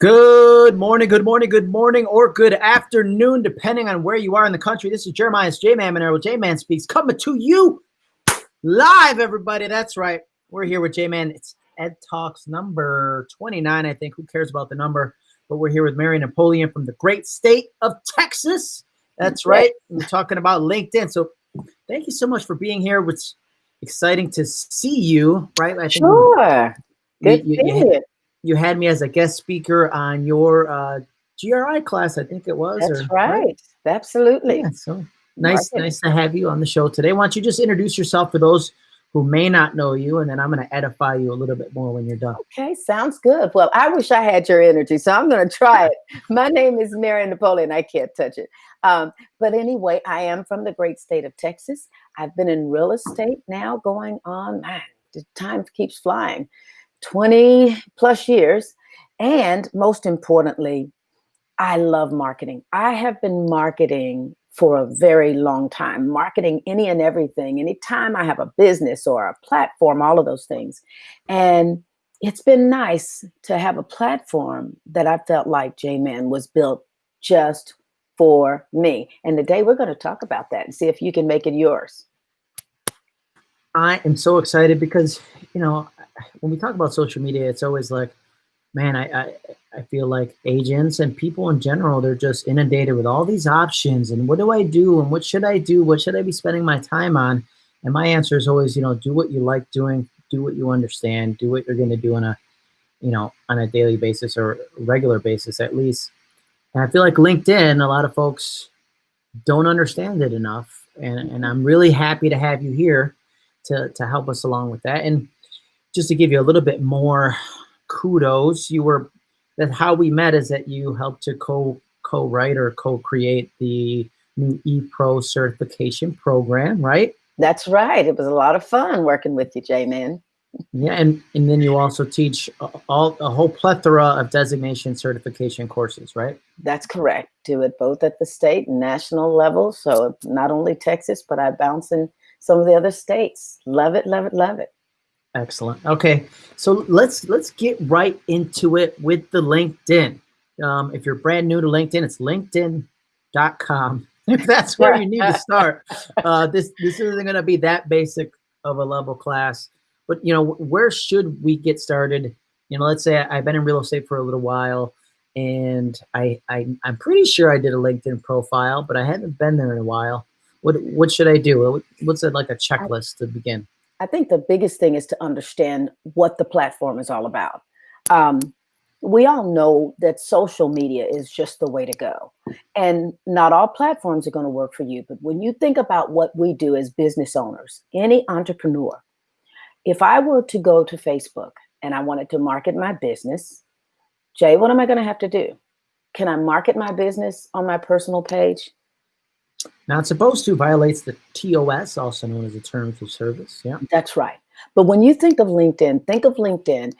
Good morning, good morning, good morning, or good afternoon, depending on where you are in the country. This is Jeremiah's J-Man Monero. J-Man Speaks coming to you live, everybody. That's right. We're here with J-Man. It's Ed Talks number 29, I think. Who cares about the number? But we're here with Mary Napoleon from the great state of Texas. That's right. We're talking about LinkedIn. So thank you so much for being here. It's exciting to see you, right? I think sure. Good you, you, you, had me as a guest speaker on your uh, GRI class, I think it was. That's or, right. right. Absolutely. Yeah, so nice, nice to have you on the show today. Why don't you just introduce yourself for those who may not know you, and then I'm going to edify you a little bit more when you're done. Okay, sounds good. Well, I wish I had your energy, so I'm going to try it. My name is Mary Napoleon. I can't touch it. Um, but anyway, I am from the great state of Texas. I've been in real estate now going on, man, the time keeps flying. 20 plus years. And most importantly, I love marketing. I have been marketing for a very long time, marketing any and everything. Anytime I have a business or a platform, all of those things. And it's been nice to have a platform that I felt like J-Man was built just for me. And today we're going to talk about that and see if you can make it yours. I am so excited because, you know, when we talk about social media, it's always like, man, I, I, I feel like agents and people in general, they're just inundated with all these options and what do I do and what should I do? What should I be spending my time on? And my answer is always, you know, do what you like doing, do what you understand, do what you're going to do on a, you know, on a daily basis or regular basis at least. And I feel like LinkedIn, a lot of folks don't understand it enough. And, and I'm really happy to have you here to, to help us along with that. And just to give you a little bit more kudos, you were that how we met is that you helped to co co-write or co-create the new ePro certification program, right? That's right. It was a lot of fun working with you, J-Man. Yeah, and, and then you also teach all a whole plethora of designation certification courses, right? That's correct. Do it both at the state and national level. So not only Texas, but I bounce in some of the other states. Love it, love it, love it. Excellent. Okay, so let's let's get right into it with the LinkedIn. Um, if you're brand new to LinkedIn, it's LinkedIn.com. If that's where you need to start, uh, this this isn't going to be that basic of a level class. But you know, where should we get started? You know, let's say I've been in real estate for a little while, and I, I I'm pretty sure I did a LinkedIn profile, but I haven't been there in a while. What what should I do? What's it like a checklist to begin? I think the biggest thing is to understand what the platform is all about. Um, we all know that social media is just the way to go. And not all platforms are going to work for you. But when you think about what we do as business owners, any entrepreneur, if I were to go to Facebook and I wanted to market my business, Jay, what am I going to have to do? Can I market my business on my personal page? Not supposed to violates the TOS, also known as the terms of service. Yeah. That's right. But when you think of LinkedIn, think of LinkedIn.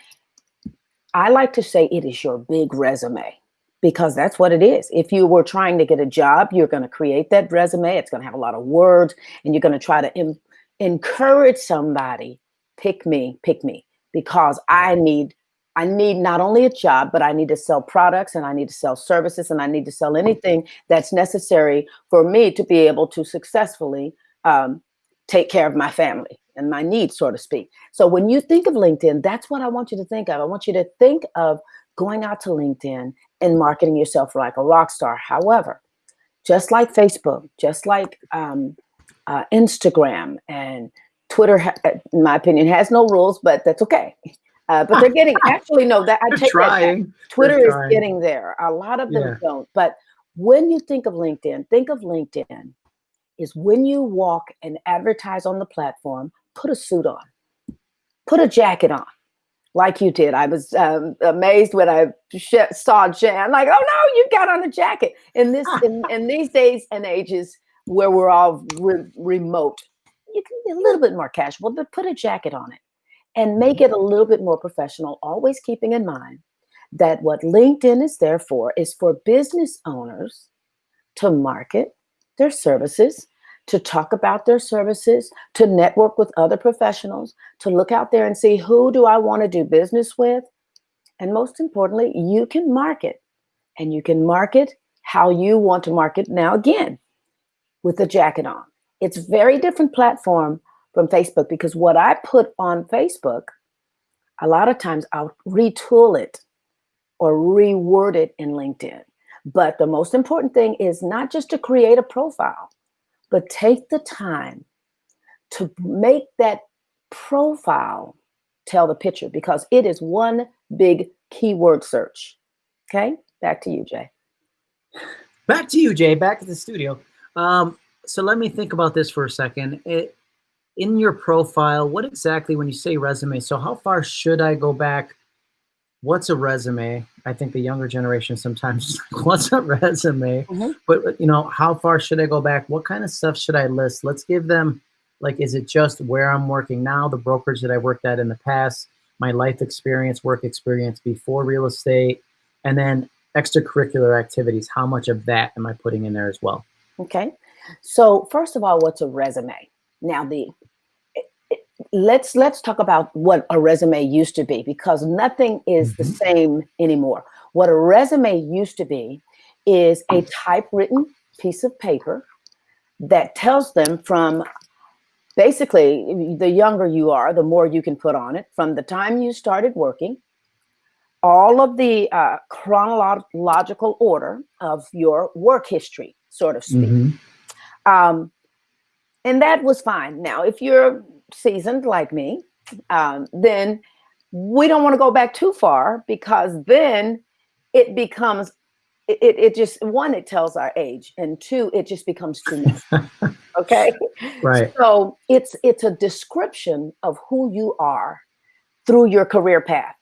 I like to say it is your big resume because that's what it is. If you were trying to get a job, you're going to create that resume. It's going to have a lot of words and you're going to try to encourage somebody, pick me, pick me, because I need I need not only a job, but I need to sell products and I need to sell services and I need to sell anything that's necessary for me to be able to successfully um, take care of my family and my needs, so to speak. So when you think of LinkedIn, that's what I want you to think of. I want you to think of going out to LinkedIn and marketing yourself like a rock star. However, just like Facebook, just like um, uh, Instagram and Twitter, in my opinion, has no rules, but that's okay. Uh, but they're getting actually no that I take trying. That Twitter is getting there. A lot of them yeah. don't. But when you think of LinkedIn, think of LinkedIn is when you walk and advertise on the platform, put a suit on, put a jacket on, like you did. I was um, amazed when I saw Jan, like, oh no, you got on a jacket. In this, in, in these days and ages where we're all re remote, you can be a little bit more casual, but put a jacket on it and make it a little bit more professional, always keeping in mind that what LinkedIn is there for is for business owners to market their services, to talk about their services, to network with other professionals, to look out there and see who do I want to do business with, and most importantly, you can market and you can market how you want to market now again with the jacket on. It's very different platform from Facebook because what I put on Facebook, a lot of times I'll retool it or reword it in LinkedIn. But the most important thing is not just to create a profile, but take the time to make that profile tell the picture because it is one big keyword search. Okay, back to you, Jay. Back to you, Jay. Back to the studio. Um, so let me think about this for a second. It, in your profile, what exactly, when you say resume, so how far should I go back? What's a resume? I think the younger generation sometimes, what's a resume? Mm-hmm. But, you know, how far should I go back? What kind of stuff should I list? Let's give them, like, is it just where I'm working now, the brokerage that I worked at in the past, my life experience, work experience before real estate, and then extracurricular activities? How much of that am I putting in there as well? Okay. So first of all, what's a resume? Now the let's let's talk about what a resume used to be because nothing is the mm-hmm. same anymore. What a resume used to be is a typewritten piece of paper that tells them from basically the younger you are, the more you can put on it from the time you started working, all of the uh, chronological order of your work history, sort of speak. Mm-hmm. Um, and that was fine. Now, if you're seasoned like me, um, then we don't want to go back too far because then it becomes it, it just one it tells our age and two it just becomes too much okay? Right. So it's it's a description of who you are through your career path.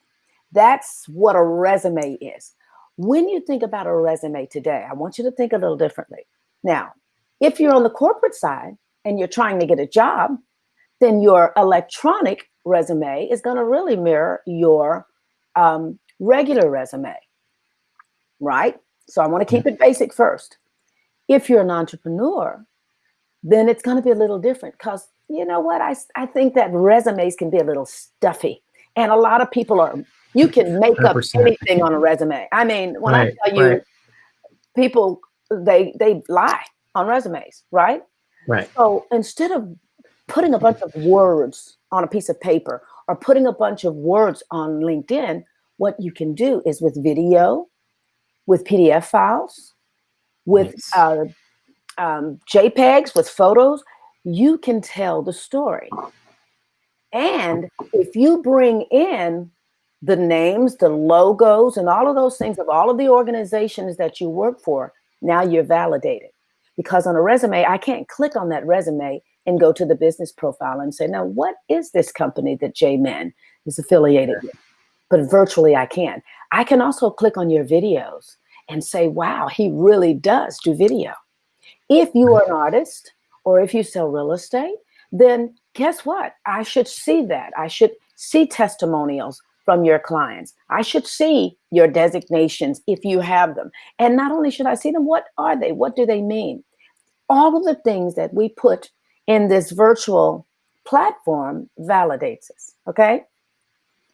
That's what a resume is. When you think about a resume today i want you to think a little differently. Now if you're on the corporate side and you're trying to get a job, then your electronic resume is going to really mirror your um, regular resume, right? So I want to keep it basic first. If you're an entrepreneur, then it's going to be a little different because you know what? I, I think that resumes can be a little stuffy. And a lot of people are, you can make 100%. up anything on a resume. I mean, when right, I tell you, right. people, they, they lie on resumes, right? Right. So instead of putting a bunch of words on a piece of paper or putting a bunch of words on LinkedIn, what you can do is with video, with PDF files, with uh, um, JPEGs, with photos, you can tell the story. And if you bring in the names, the logos, and all of those things of all of the organizations that you work for, now you're validated because on a resume, I can't click on that resume and go to the business profile and say, now, what is this company that J-Man is affiliated with? But virtually I can. I can also click on your videos and say, wow, he really does do video. If you are an mm-hmm. artist or if you sell real estate, then guess what? I should see that. I should see testimonials from your clients. I should see your designations if you have them. And not only should I see them, what are they? What do they mean? all of the things that we put in this virtual platform validates us. Okay.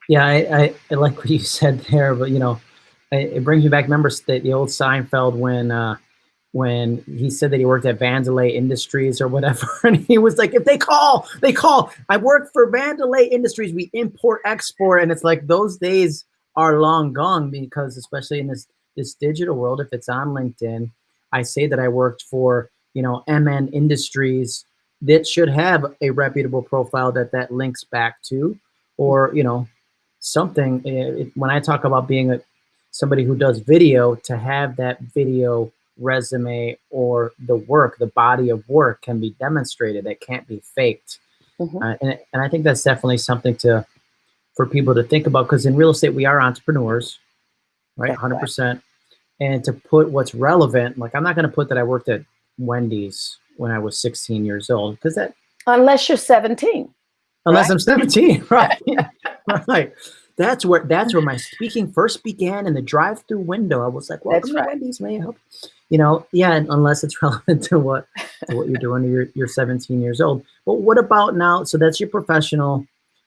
Yeah, I, I, I like what you said there, but you know, it, it brings me back. Remember the, the old Seinfeld when uh, when he said that he worked at Vandelay Industries or whatever, and he was like, "If they call, they call. I work for Vandelay Industries. We import export, and it's like those days are long gone because especially in this this digital world, if it's on LinkedIn, I say that I worked for you know, MN Industries that should have a reputable profile that that links back to, or you know, something. Eh, it, when I talk about being a somebody who does video, to have that video resume or the work, the body of work can be demonstrated. That can't be faked. Mm-hmm. Uh, and, and I think that's definitely something to for people to think about because in real estate we are entrepreneurs, right? Hundred percent. And to put what's relevant, like I'm not going to put that I worked at Wendy's when I was 16 years old because that unless you're 17 unless right? I'm 17 right. Right. That's where that's where my speaking first began in the drive-through window. I was like welcome right. to Wendy's may I help you know yeah unless it's relevant to what to what you're doing you're, you're 17 years old. But what about now? So that's your professional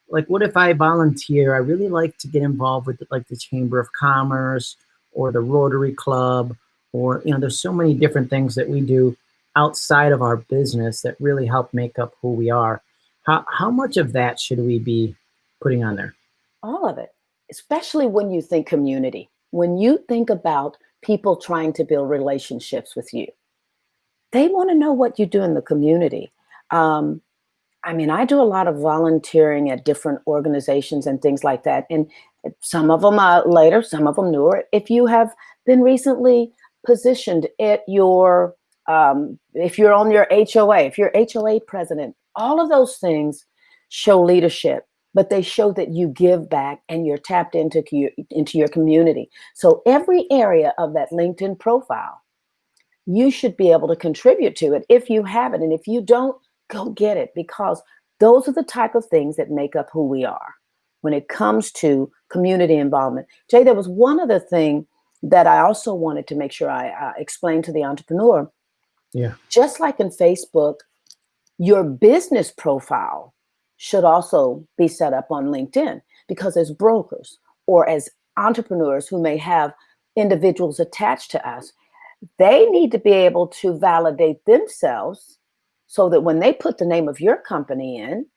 like what if I volunteer? I really like to get involved with like the Chamber of Commerce or the Rotary Club, or you know, there's so many different things that we do outside of our business that really help make up who we are. How how much of that should we be putting on there? All of it, especially when you think community. When you think about people trying to build relationships with you, they want to know what you do in the community. Um, I mean, I do a lot of volunteering at different organizations and things like that. And some of them are later, some of them newer. If you have been recently positioned at your, um, if you're on your HOA, if you're HOA president, all of those things show leadership, but they show that you give back and you're tapped into, into your community. So every area of that LinkedIn profile, you should be able to contribute to it if you have it. And if you don't, go get it because those are the type of things that make up who we are when it comes to community involvement. Jay, there was one other thing that I also wanted to make sure I uh, explained to the entrepreneur. Yeah. Just like in Facebook, your business profile should also be set up on LinkedIn because as brokers or as entrepreneurs who may have individuals attached to us, they need to be able to validate themselves so that when they put the name of your company in,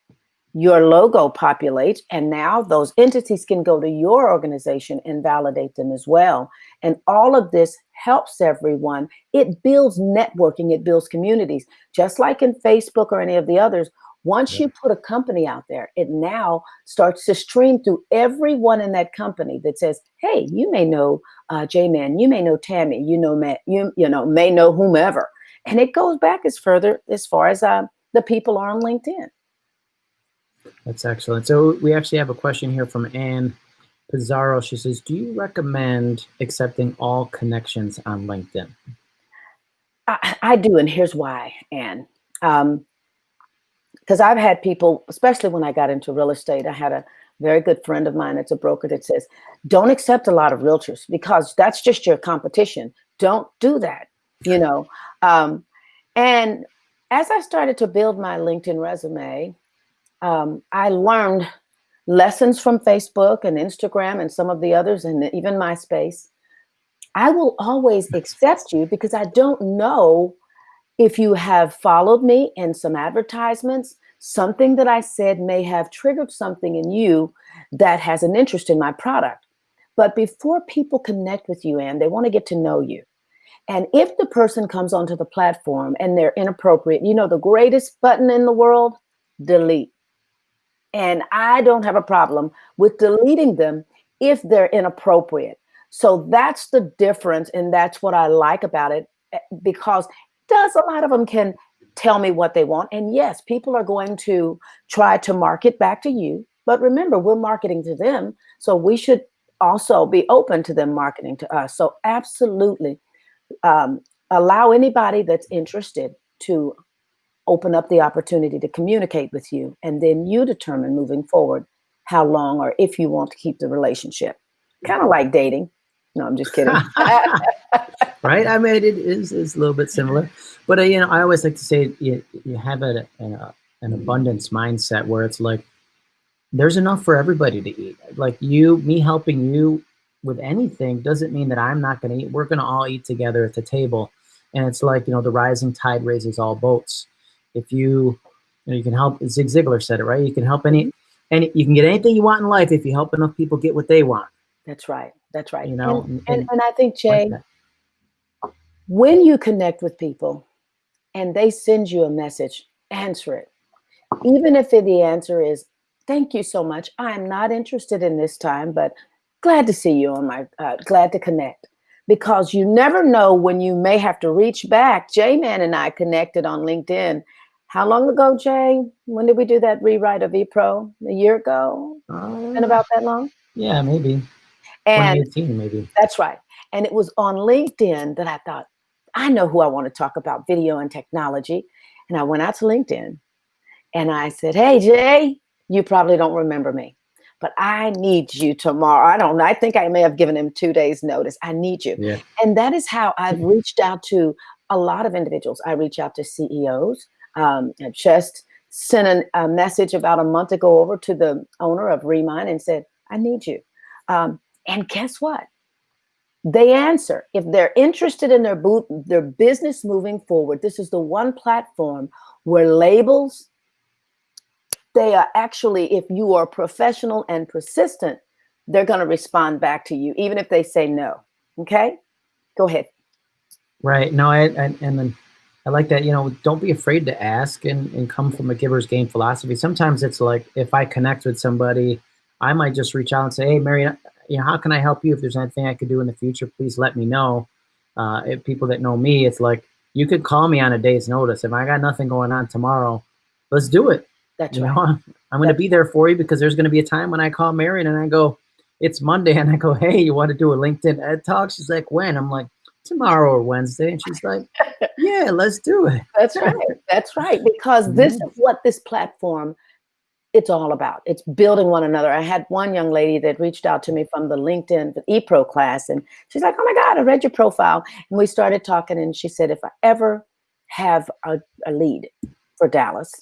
your logo populates, and now those entities can go to your organization and validate them as well. And all of this helps everyone. It builds networking, it builds communities. Just like in Facebook or any of the others, once yeah. you put a company out there, it now starts to stream through everyone in that company that says, "Hey, you may know uh, J-Man, you may know Tammy, you know, Matt, you you know, may know whomever." And it goes back as further as far as uh, the people are on LinkedIn. That's excellent. So we actually have a question here from Anne Pizarro. She says, do you recommend accepting all connections on LinkedIn? I, I do, and here's why, Anne. Um, because I've had people, especially when I got into real estate, I had a very good friend of mine that's a broker that says, don't accept a lot of realtors because that's just your competition. Don't do that, you know. Um, and as I started to build my LinkedIn resume, um, I learned lessons from Facebook and Instagram and some of the others and even MySpace. I will always accept you because I don't know if you have followed me in some advertisements, something that I said may have triggered something in you that has an interest in my product. But before people connect with you, and they want to get to know you, and if the person comes onto the platform and they're inappropriate, you know, the greatest button in the world, delete. And I don't have a problem with deleting them if they're inappropriate. So that's the difference. And that's what I like about it eh, because does a lot of them can tell me what they want. And yes, people are going to try to market back to you. But remember, we're marketing to them. So we should also be open to them marketing to us. So absolutely um, allow anybody that's interested to open up the opportunity to communicate with you and then you determine moving forward how long or if you want to keep the relationship kind of like dating no i'm just kidding right i mean it is, is a little bit similar but uh, you know i always like to say you, you have a, a, an abundance mindset where it's like there's enough for everybody to eat like you me helping you with anything doesn't mean that I'm not going to eat. We're going to all eat together at the table. And it's like, you know, the rising tide raises all boats. If you, you know, you can help, Zig Ziglar said it, right? You can help any, any, you can get anything you want in life if you help enough people get what they want. That's right. That's right. You know, and, and, and, and I think, Jay, like when you connect with people and they send you a message, answer it. Even if the answer is, thank you so much. I am not interested in this time, but glad to see you on my, uh, glad to connect because you never know when you may have to reach back. J-Man and I connected on LinkedIn. How long ago, Jay? When did we do that rewrite of ePro? A year ago? Been about that long? Yeah, maybe. And 2018, maybe. That's right. And it was on LinkedIn that I thought, I know who I want to talk about video and technology. And I went out to LinkedIn and I said, hey, Jay, you probably don't remember me but I need you tomorrow. I don't know. I think I may have given him two days notice. I need you. Yeah. And that is how I've mm-hmm. reached out to a lot of individuals. I reach out to CEOs, um, just sent an, a message about a month ago over to the owner of Remine and said, I need you. Um, and guess what? They answer. If they're interested in their, boot, their business moving forward, this is the one platform where labels, they are actually, if you are professional and persistent, they're going to respond back to you, even if they say no. Okay? Go ahead. Right. No, I, I and then I like that, you know, don't be afraid to ask and, and come from a giver's gain philosophy. Sometimes it's like if I connect with somebody, I might just reach out and say, Hey, Mary, you know, how can I help you? If there's anything I could do in the future, please let me know. Uh, if people that know me, it's like you could call me on a day's notice. If I got nothing going on tomorrow, let's do it. That's you right. know, I'm going to be there for you because there's going to be a time when I call Marion and I go, it's Monday, and I go, hey, you want to do a LinkedIn Ed Talk? She's like, when? I'm like, tomorrow or Wednesday, and she's like, yeah, let's do it. That's right. That's right. Because this Mhm. is what this platform it's all about. It's building one another. I had one young lady that reached out to me from the LinkedIn the ePro class, and she's like, "Oh my God, I read your profile." And we started talking, and she said, "If I ever have a, a lead for Dallas,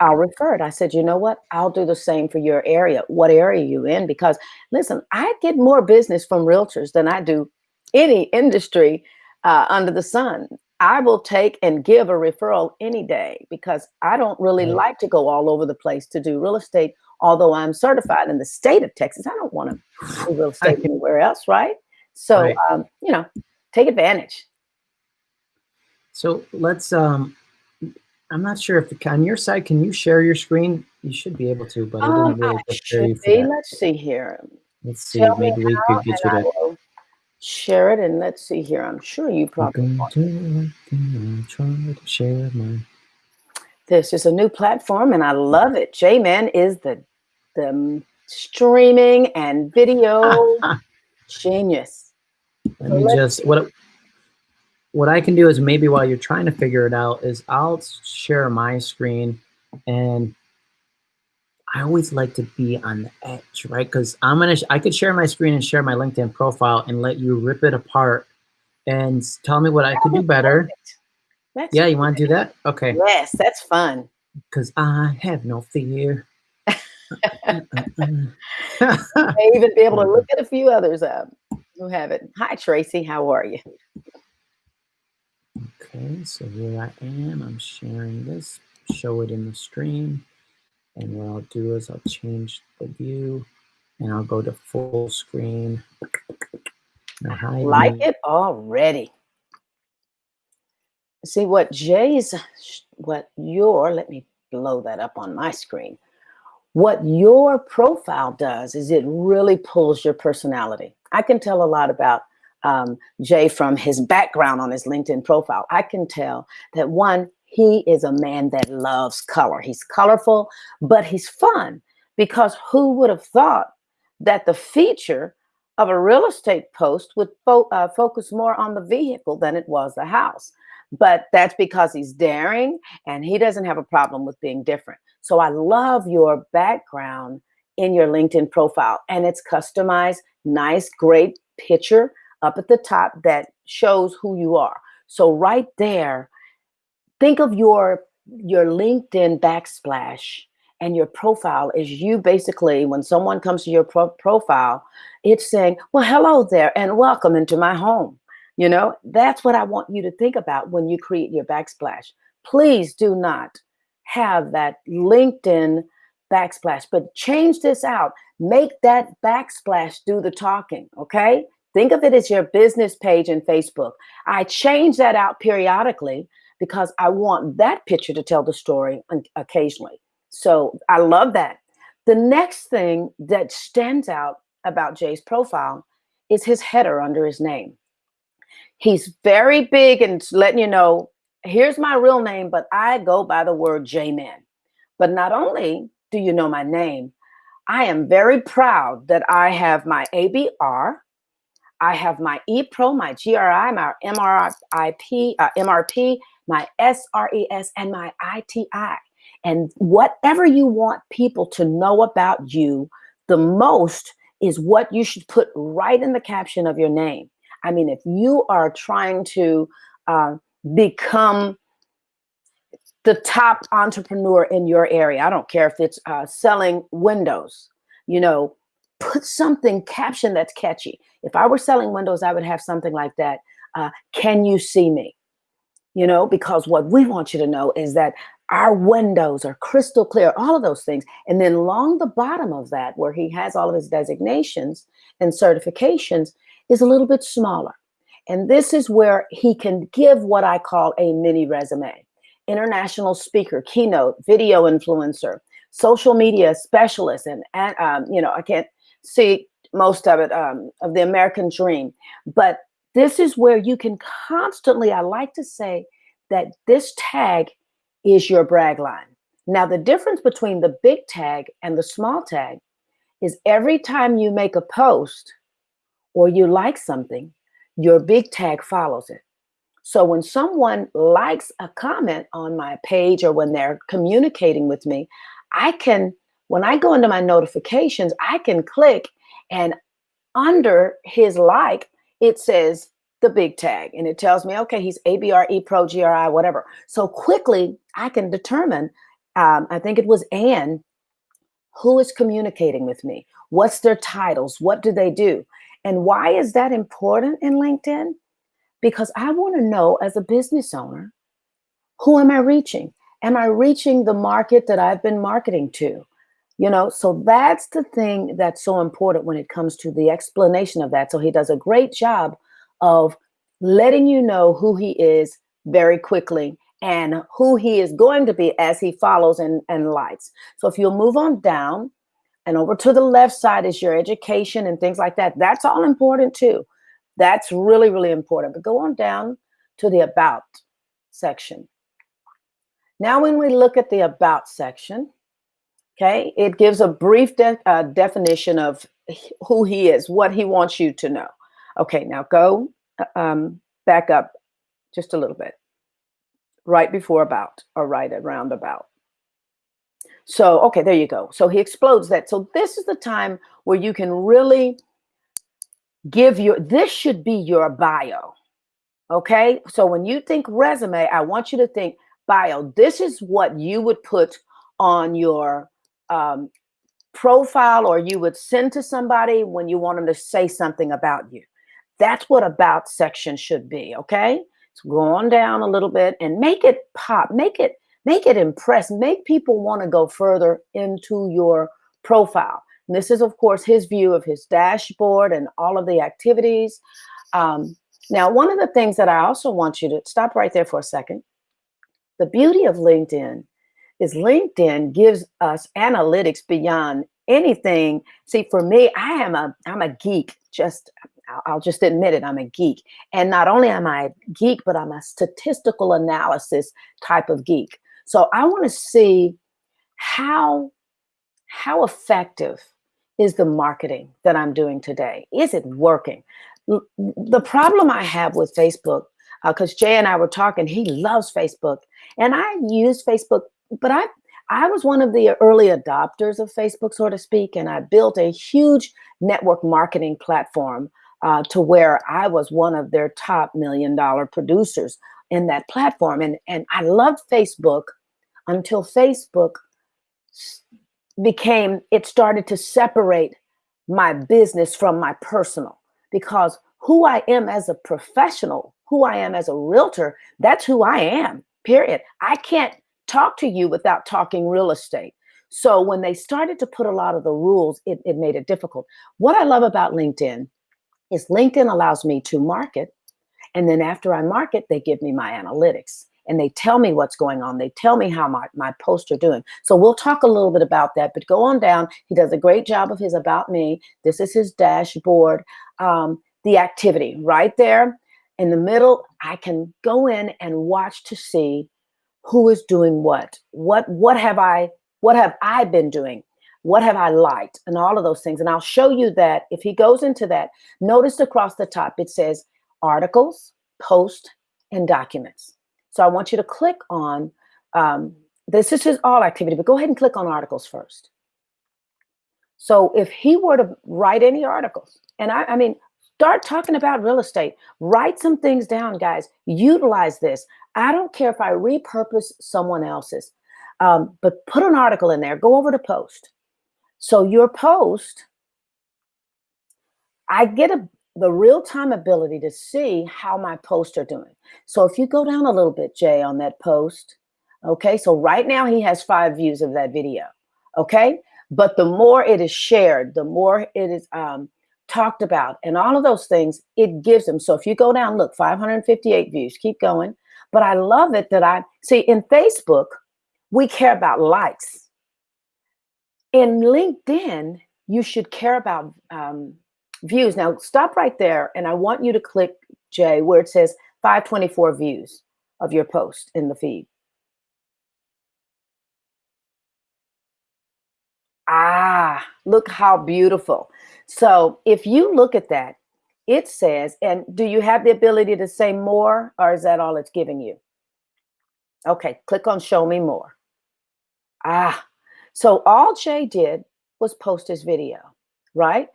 I'll refer it." I said, "You know what? I'll do the same for your area. What area are you in? Because listen, I get more business from realtors than I do any industry uh, under the sun. I will take and give a referral any day because I don't really Right. like to go all over the place to do real estate. Although I'm certified in the state of Texas, I don't want to do real estate anywhere else, right? So, Right. um, you know, take advantage. So let's. Um, I'm not sure if on your side, can you share your screen? You should be able to, but I Um, didn't really I prepare you should for be. that. Let's see here. Let's see. Tell me Maybe we could get you I to. Share it. And let's see here. I'm sure you probably. Welcome to LinkedIn. Try to share my. This is a new platform, and I love it. J-Man is the the streaming and video genius. Let me just what what I can do is maybe while you're trying to figure it out is I'll share my screen and I always like to be on the edge, right? Because I'm gonna I could share my screen and share my LinkedIn profile and let you rip it apart and tell me what I could do better. That's Yeah, you want to do that? Okay, Yes, that's fun. because I have no fear. May even be able to look at a few others up who have it. Hi, Tracy. How are you? Okay, so here I am. I'm sharing this, show it in the stream. And what I'll do is I'll change the view and I'll go to full screen. Hide Like it already. See what Jay's, what your, let me blow that up on my screen. What your profile does is it really pulls your personality. I can tell a lot about um, Jay from his background on his LinkedIn profile. I can tell that one, he is a man that loves color. He's colorful, but he's fun because who would have thought that the feature of a real estate post would fo- uh, focus more on the vehicle than it was the house? But that's because he's daring and he doesn't have a problem with being different. So I love your background in your LinkedIn profile and it's customized, nice, great picture up at the top that shows who you are. So right there, think of your your LinkedIn backsplash and your profile is you basically when someone comes to your pro- profile, it's saying, "Well, hello there and welcome into my home." You know, that's what I want you to think about when you create your backsplash. Please do not have that LinkedIn backsplash, but change this out. Make that backsplash do the talking, okay? Think of it as your business page in Facebook. I change that out periodically because I want that picture to tell the story occasionally. So I love that. The next thing that stands out about Jay's profile is his header under his name. He's very big and letting you know, here's my real name, but I go by the word J-Man. But not only do you know my name, I am very proud that I have my ABR, I have my ePro, my GRI, my MRIP, uh, MRP, my SRES, and my ITI. And whatever you want people to know about you the most is what you should put right in the caption of your name. I mean, if you are trying to uh, become the top entrepreneur in your area. I don't care if it's uh, selling windows, you know, put something caption that's catchy. If I were selling windows, I would have something like that. Uh, can you see me? You know, because what we want you to know is that our windows are crystal clear, all of those things. And then along the bottom of that, where he has all of his designations and certifications, is a little bit smaller. And this is where he can give what I call a mini resume. International speaker, keynote, video influencer, social media specialist, and, um, you know, I can't see most of it um, of the American dream. But this is where you can constantly, I like to say that this tag is your brag line. Now, the difference between the big tag and the small tag is every time you make a post or you like something, your big tag follows it. So when someone likes a comment on my page or when they're communicating with me, I can, when I go into my notifications, I can click and under his like, it says the big tag and it tells me, okay, he's ABRE Pro GRI, whatever. So quickly I can determine, um, I think it was Anne, who is communicating with me? What's their titles? What do they do? And why is that important in LinkedIn? Because I want to know as a business owner, who am I reaching? Am I reaching the market that I've been marketing to? You know, so that's the thing that's so important when it comes to the explanation of that. So he does a great job of letting you know who he is very quickly and who he is going to be as he follows and, and likes. So if you'll move on down and over to the left side is your education and things like that. That's all important too. That's really, really important. But go on down to the about section. Now, when we look at the about section, okay, it gives a brief de uh, definition of who he is, what he wants you to know. Okay, now go uh, um, back up just a little bit, right before about or right around about. So, okay, there you go. So he explodes that. So this is the time where you can really give your, this should be your bio. Okay. So when you think resume, I want you to think bio. This is what you would put on your um, profile or you would send to somebody when you want them to say something about you. That's what about section should be, okay? So go on down a little bit and make it pop, make it, make it impress, make people want to go further into your profile. And this is, of course, his view of his dashboard and all of the activities. Um, now, one of the things that I also want you to stop right there for a second. The beauty of LinkedIn is LinkedIn gives us analytics beyond anything. See, for me, I am a, I'm a geek, just I'll just admit it, I'm a geek. And not only am I a geek, but I'm a statistical analysis type of geek. So I want to see how, how effective is the marketing that I'm doing today? Is it working? The problem I have with Facebook, because uh, Jay and I were talking, he loves Facebook. And I use Facebook, but I I was one of the early adopters of Facebook, so to speak, and I built a huge network marketing platform uh, to where I was one of their top million dollar producers in that platform. And, and I loved Facebook until Facebook became, it started to separate my business from my personal because who I am as a professional, who I am as a realtor, that's who I am, period. I can't talk to you without talking real estate. So when they started to put a lot of the rules, it, it made it difficult. What I love about LinkedIn is LinkedIn allows me to market. And then after I market, they give me my analytics and they tell me what's going on. They tell me how my, my posts are doing. So we'll talk a little bit about that, but go on down. He does a great job of his about me. This is his dashboard. Um, the activity right there in the middle, I can go in and watch to see who is doing what. What, what have I, what have I been doing? What have I liked? And all of those things. And I'll show you that if he goes into that, notice across the top, it says articles, post, and documents. So I want you to click on, um, this is all activity, but go ahead and click on articles first. So if he were to write any articles, and I, I mean, start talking about real estate, write some things down, guys, utilize this. I don't care if I repurpose someone else's, um, but put an article in there, go over to post. So your post, I get a, the real-time ability to see how my posts are doing. So if you go down a little bit, Jay, on that post, okay, so right now he has five views of that video, okay? But the more it is shared, the more it is um, talked about and all of those things, it gives them. So if you go down, look, 558 views, keep going. But I love it that I, see in Facebook, we care about likes. In LinkedIn, you should care about um, views. Now stop right there and I want you to click, Jay, where it says 524 views of your post in the feed. Ah, look how beautiful. So if you look at that, it says, and do you have the ability to say more or is that all it's giving you? Okay, click on show me more. Ah, so all Jay did was post his video, right?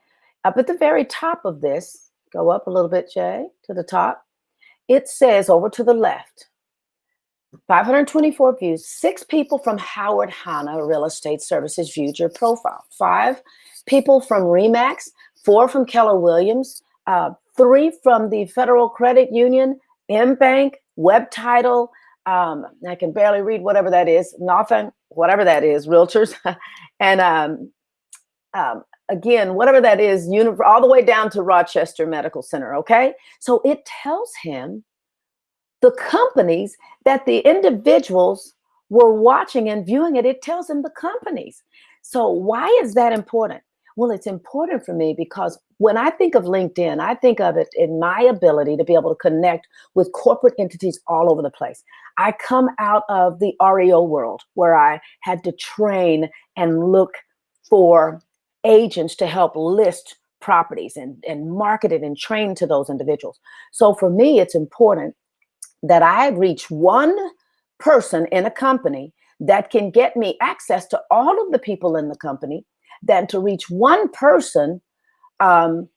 Up at the very top of this, go up a little bit, Jay, to the top. It says over to the left, 524 views, six people from Howard Hanna Real Estate Services viewed your profile. Five people from REMAX, four from Keller Williams, uh, three from the Federal Credit Union, M-Bank, Web Title, um, I can barely read whatever that is, nothing, whatever that is, realtors, and um, um, again, whatever that is, all the way down to Rochester Medical Center, okay? So it tells him the companies that the individuals were watching and viewing it, it tells them the companies. So why is that important? Well, it's important for me because when I think of LinkedIn, I think of it in my ability to be able to connect with corporate entities all over the place. I come out of the REO world where I had to train and look for agents to help list properties and, and market it and train to those individuals. So for me, it's important that I reach one person in a company that can get me access to all of the people in the company than to reach one person um,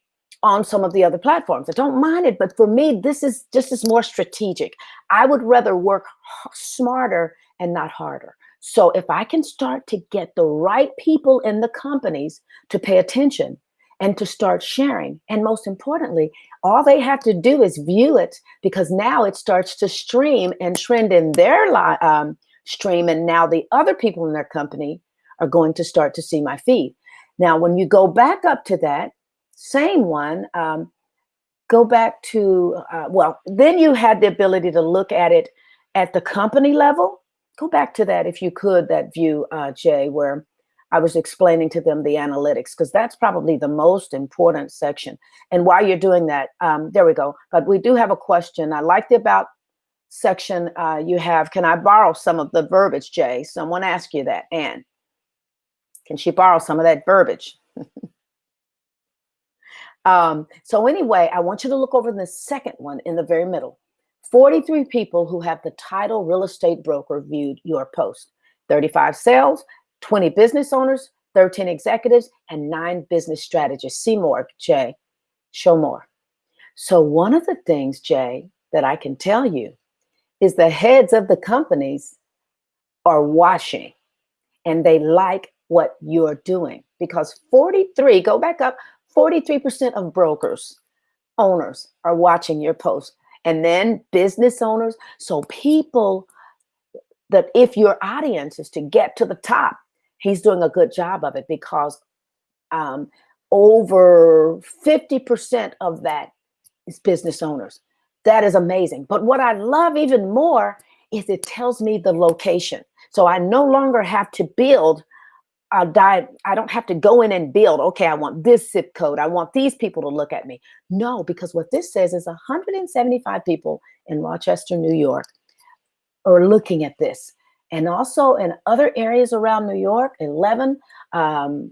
on some of the other platforms. I don't mind it, but for me, this is just is more strategic. I would rather work smarter and not harder. So if I can start to get the right people in the companies to pay attention and to start sharing, and most importantly, all they have to do is view it because now it starts to stream and trend in their um, stream. And now the other people in their company are going to start to see my feed. Now, when you go back up to that same one, um, go back to, uh, well, then you had the ability to look at it at the company level. Go back to that if you could, that view, uh, Jay, where I was explaining to them the analytics, because that's probably the most important section. And while you're doing that, um, there we go. But we do have a question. I like the about section uh, you have. Can I borrow some of the verbiage, Jay? Someone asked you that. Anne, can she borrow some of that verbiage? um, so anyway, I want you to look over the second one in the very middle. 43 people who have the title real estate broker viewed your post. 35 sales, 20 business owners, 13 executives, and nine business strategists. See more, Jay. Show more. So one of the things, Jay, that I can tell you is the heads of the companies are watching and they like what you're doing because 43, go back up, 43% of brokers, owners are watching your post and then business owners. So people that if your audience is to get to the top, he's doing a good job of it because um, over 50% of that is business owners. That is amazing. But what I love even more is it tells me the location. So I no longer have to build a diet. I don't have to go in and build, okay, I want this zip code. I want these people to look at me. No, because what this says is 175 people in Rochester, New York are looking at this and also in other areas around New York, 11, um,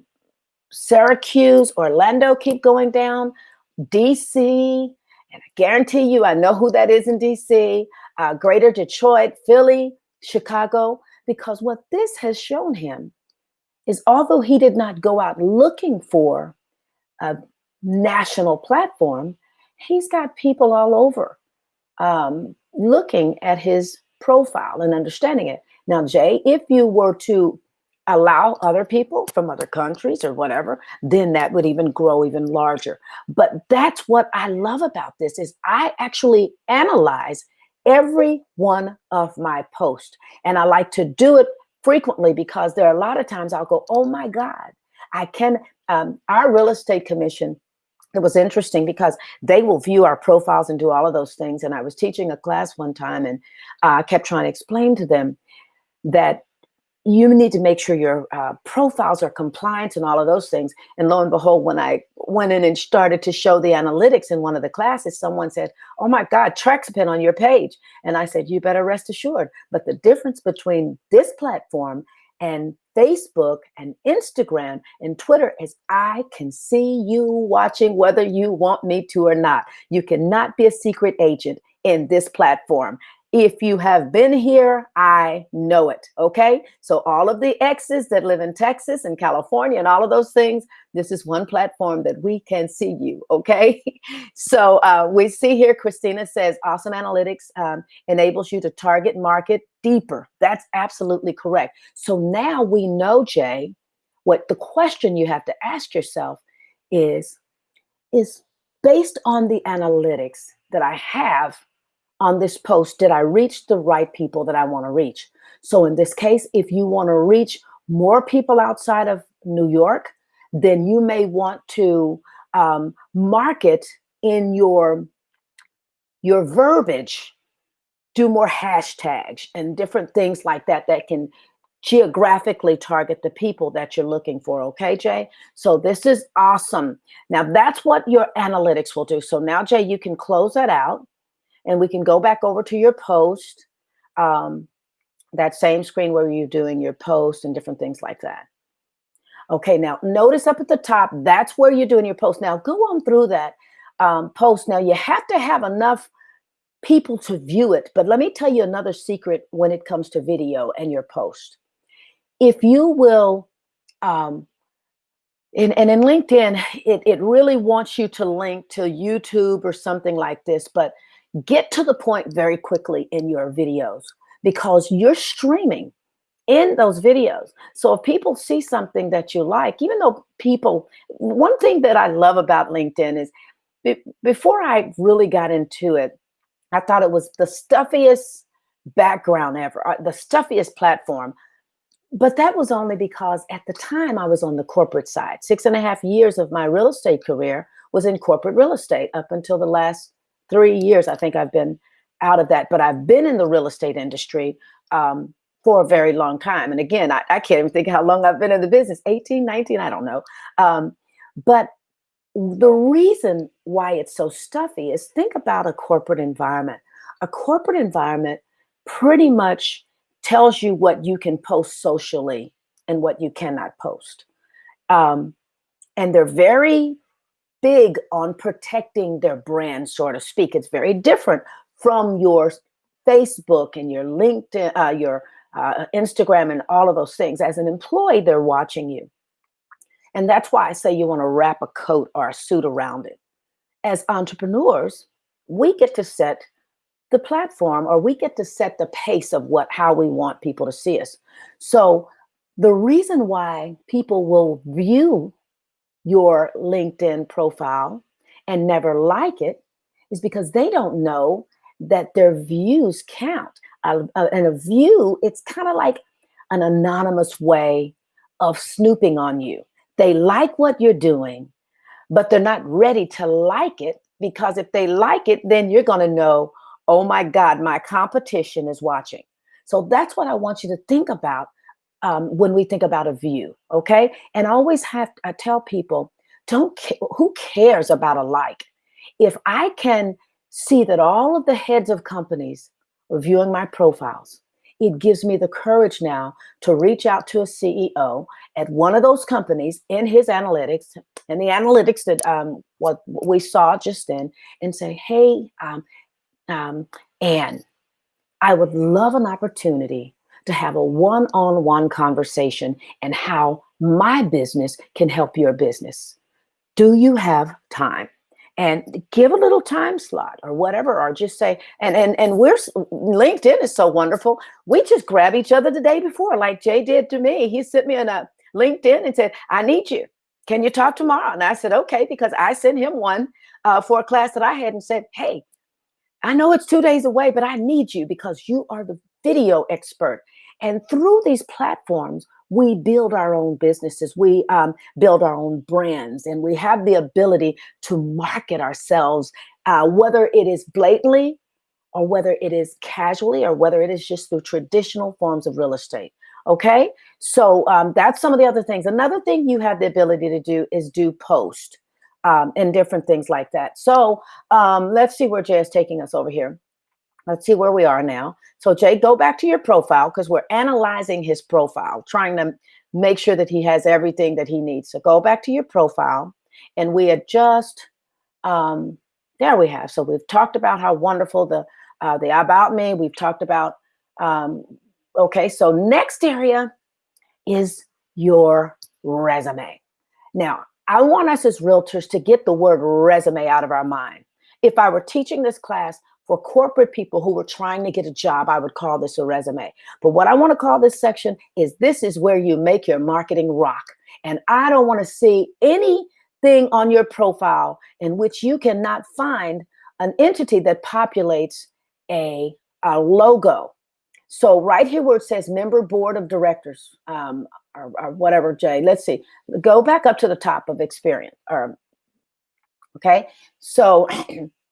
Syracuse, Orlando keep going down, DC, and I guarantee you, I know who that is in DC, uh, Greater Detroit, Philly, Chicago, because what this has shown him is although he did not go out looking for a national platform, he's got people all over um, looking at his profile and understanding it. Now, Jay, if you were to allow other people from other countries or whatever, then that would even grow even larger. But that's what I love about this is I actually analyze every one of my posts. And I like to do it frequently because there are a lot of times I'll go, oh my God, I can, um, our real estate commission, it was interesting because they will view our profiles and do all of those things. And I was teaching a class one time and uh, I kept trying to explain to them that you need to make sure your uh, profiles are compliant and all of those things. And lo and behold, when I went in and started to show the analytics in one of the classes, someone said, oh my God, TREC's been on your page. And I said, you better rest assured. But the difference between this platform and Facebook and Instagram and Twitter is I can see you watching whether you want me to or not. You cannot be a secret agent in this platform. If you have been here, I know it. Okay. So, all of the exes that live in Texas and California and all of those things, this is one platform that we can see you. Okay. so, uh, we see here, Christina says, awesome analytics um, enables you to target market deeper. That's absolutely correct. So, now we know, Jay, what the question you have to ask yourself is, is based on the analytics that I have on this post, did I reach the right people that I want to reach? So in this case, if you want to reach more people outside of New York, then you may want to um, market in your your verbiage, do more hashtags and different things like that that can geographically target the people that you're looking for. Okay, Jay? So this is awesome. Now that's what your analytics will do. So now, Jay, you can close that out and we can go back over to your post, um, that same screen where you're doing your post and different things like that. Okay, now notice up at the top, that's where you're doing your post. Now go on through that um, post. Now you have to have enough people to view it, but let me tell you another secret when it comes to video and your post. If you will, um, and, and in LinkedIn, it, it really wants you to link to YouTube or something like this, but get to the point very quickly in your videos because you're streaming in those videos. So if people see something that you like, even though people, one thing that I love about LinkedIn is before I really got into it, I thought it was the stuffiest background ever, uh, the stuffiest platform. But that was only because at the time I was on the corporate side. Six and a half years of my real estate career was in corporate real estate up until the last three years, I think I've been out of that, but I've been in the real estate industry um, for a very long time. And again, I, I, can't even think how long I've been in the business 18, 19, I don't know. Um, but the reason why it's so stuffy is think about a corporate environment. A corporate environment pretty much tells you what you can post socially and what you cannot post. Um, and they're very big on protecting their brand, so to speak. It's very different from your Facebook and your LinkedIn, uh, your uh, Instagram, and all of those things. As an employee, they're watching you. And that's why I say you want to wrap a coat or a suit around it. As entrepreneurs, we get to set the platform or we get to set the pace of what how we want people to see us. So the reason why people will view your LinkedIn profile and never like it is because they don't know that their views count. Uh, and a view, it's kind of like an anonymous way of snooping on you. They like what you're doing, but they're not ready to like it because if they like it, then you're going to know, oh my God, my competition is watching. So that's what I want you to think about um, when we think about a view, okay? And I always have, I tell people, don't, who cares about a like? If I can see that all of the heads of companies are viewing my profiles, it gives me the courage now to reach out to a CEO at one of those companies in his analytics and the analytics that um, what we saw just then and say, hey, um, um, Anne, I would love an opportunity to have a one-on-one conversation and how my business can help your business. Do you have time? and give a little time slot or whatever, or just say, and and and we're LinkedIn is so wonderful. We just grab each other the day before, like Jay did to me. He sent me on a LinkedIn and said, "I need you. Can you talk tomorrow?" And I said, "Okay," because I sent him one uh, for a class that I had and said, "Hey, I know it's two days away, but I need you because you are the video expert." And through these platforms, we build our own businesses, we um, build our own brands, and we have the ability to market ourselves, uh, whether it is blatantly or whether it is casually or whether it is just through traditional forms of real estate. Okay, so um, that's some of the other things. Another thing you have the ability to do is do post um, and different things like that. So um, let's see where Jay is taking us over here. Let's see where we are now. So Jay, go back to your profile because we're analyzing his profile, trying to make sure that he has everything that he needs. So go back to your profile and we adjust. Um, there we have. So we've talked about how wonderful the uh, the about me. We've talked about. Um, okay, so next area is your resume. Now, I want us as realtors to get the word resume out of our mind. If I were teaching this class, for corporate people who were trying to get a job, I would call this a resume. But what I want to call this section is this is where you make your marketing rock. And I don't want to see anything on your profile in which you cannot find an entity that populates a, a logo. So right here where it says member board of directors um, or, or whatever, Jay, let's see, go back up to the top of experience. Or, okay, so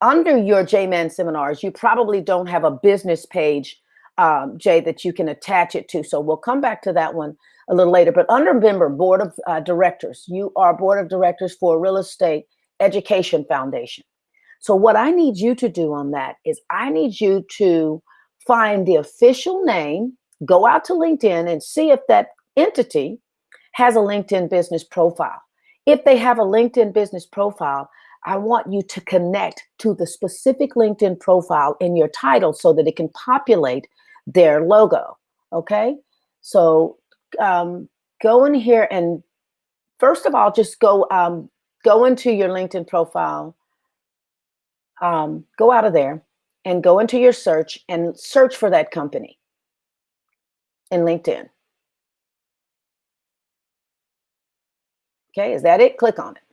under your J-Man seminars, you probably don't have a business page, um, Jay, that you can attach it to. So we'll come back to that one a little later. But under member board of uh, directors, you are board of directors for Real Estate Education Foundation. So what I need you to do on that is I need you to find the official name, go out to LinkedIn and see if that entity has a LinkedIn business profile. If they have a LinkedIn business profile, I want you to connect to the specific LinkedIn profile in your title so that it can populate their logo. Okay. So um, go in here and first of all, just go um, go into your LinkedIn profile. Um, go out of there and go into your search and search for that company in LinkedIn. Okay, is that it? Click on it.